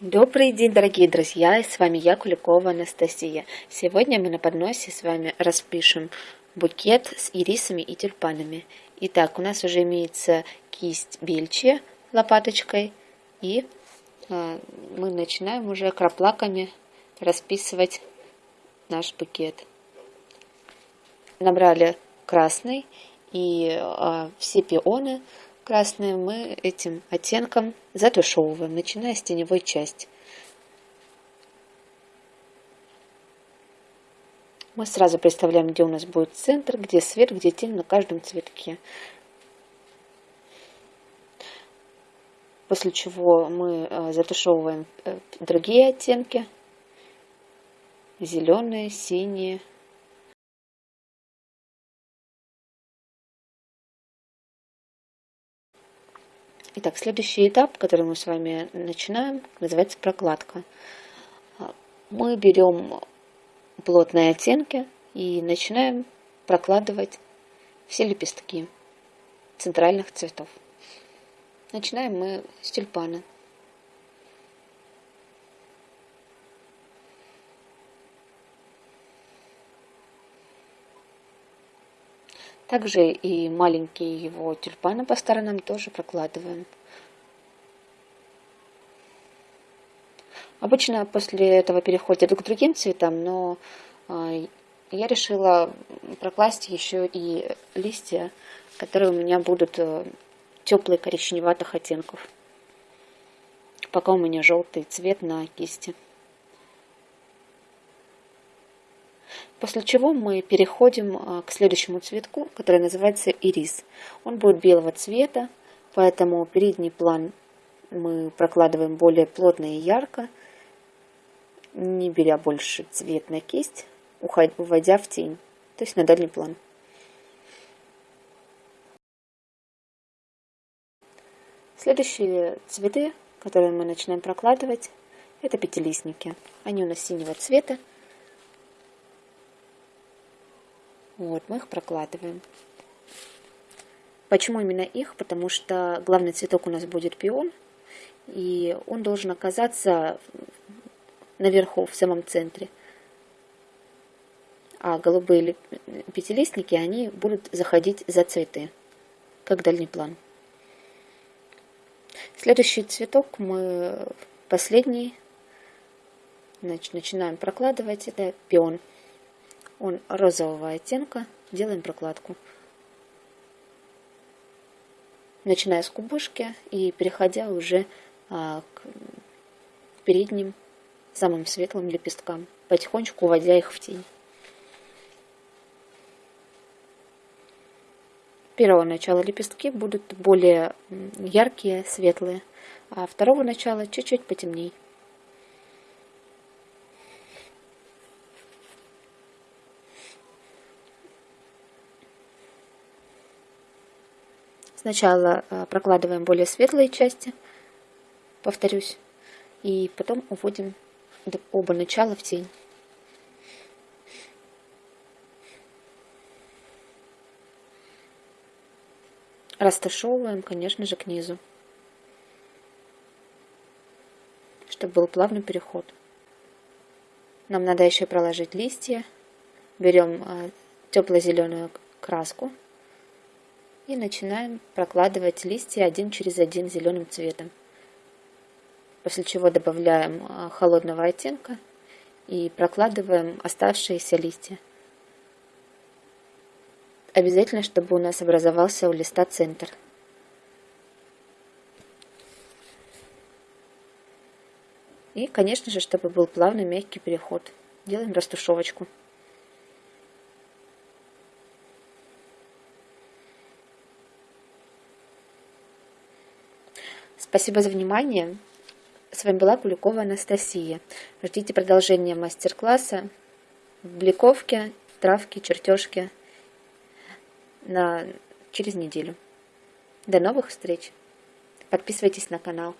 Добрый день, дорогие друзья, с вами я, Куликова Анастасия. Сегодня мы на подносе с вами распишем букет с ирисами и тюльпанами. Итак, у нас уже имеется кисть бельчи лопаточкой, и э, мы начинаем уже краплаками расписывать наш букет. Набрали красный, и э, все пионы красные мы этим оттенком затушевываем, начиная с теневой части. Мы сразу представляем, где у нас будет центр, где свет, где тень на каждом цветке. После чего мы э, затушевываем э, другие оттенки. Зеленые, синие, Итак, следующий этап, который мы с вами начинаем, называется прокладка. Мы берем плотные оттенки и начинаем прокладывать все лепестки центральных цветов. Начинаем мы с тюльпана. Также и маленькие его тюльпаны по сторонам тоже прокладываем. Обычно после этого переходят к другим цветам, но а, я решила прокласть еще и листья, которые у меня будут э, теплые коричневатых оттенков. Пока у меня желтый цвет на кисти. После чего мы переходим а, к следующему цветку, который называется ирис. Он будет белого цвета, поэтому передний план мы прокладываем более плотно и ярко, не беря больше цвет на кисть, уводя в тень, то есть на дальний план. Следующие цветы, которые мы начинаем прокладывать, это пятилистники. Они у нас синего цвета. Вот, мы их прокладываем. Почему именно их? Потому что главный цветок у нас будет пион, и он должен оказаться наверху, в самом центре. А голубые пятилистники, они будут заходить за цветы, как дальний план. Следующий цветок мы последний начинаем прокладывать, это пион он розового оттенка, делаем прокладку. Начиная с кубышки и переходя уже а, к передним самым светлым лепесткам, потихонечку уводя их в тень. Первого начала лепестки будут более яркие, светлые, а второго начала чуть-чуть потемнее. Сначала э, прокладываем более светлые части, повторюсь, и потом уводим оба начала в тень. Расташевываем, конечно же, к низу, чтобы был плавный переход. Нам надо еще проложить листья. Берем э, тепло-зеленую краску и начинаем прокладывать листья один через один зеленым цветом. После чего добавляем а, холодного оттенка и прокладываем оставшиеся листья. Обязательно, чтобы у нас образовался у листа центр. И, конечно же, чтобы был плавный мягкий переход. Делаем растушевочку. Спасибо за внимание. С вами была Куликова Анастасия. Ждите продолжения мастер-класса в бликовке, травке, чертежке на... через неделю. До новых встреч. Подписывайтесь на канал.